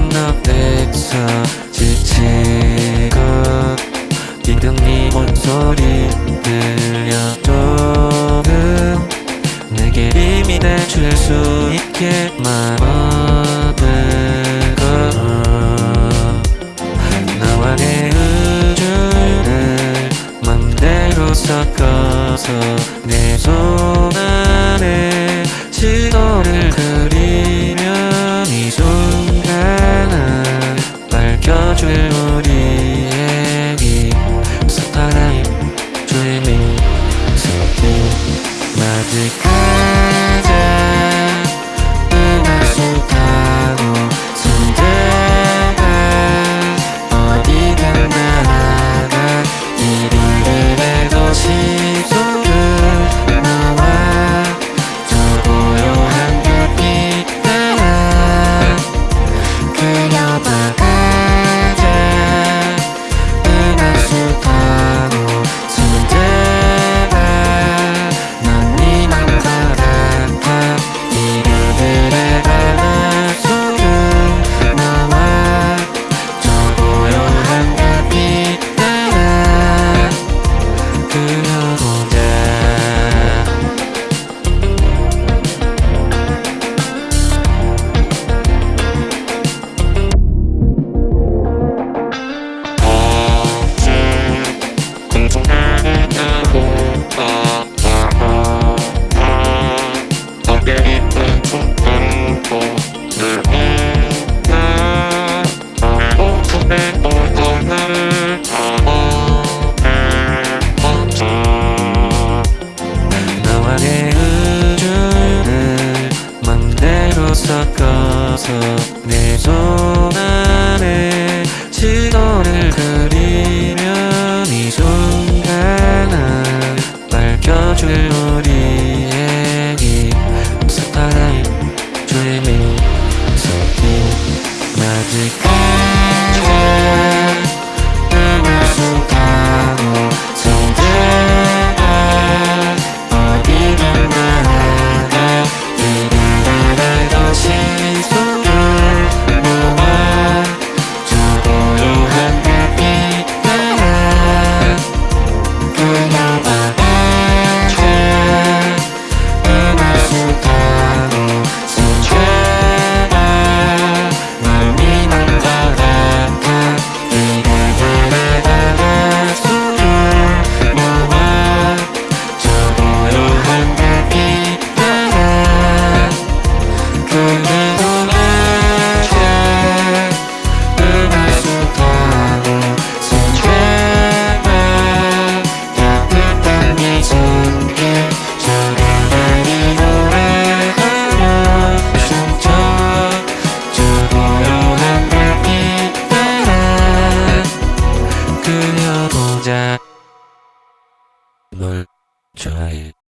만남에서 지치고 기둥 네 목소리 들려줘 내게 힘이 내줄 수 있게 말하는 어 나와 내 우주를 맘대로 섞어서 내 손 안에 시도를 그리 내 손 안에 시선을 그리면 이 순간을 밝혀줄 우리의 이 스파라인 dreaming so deep magic Try it.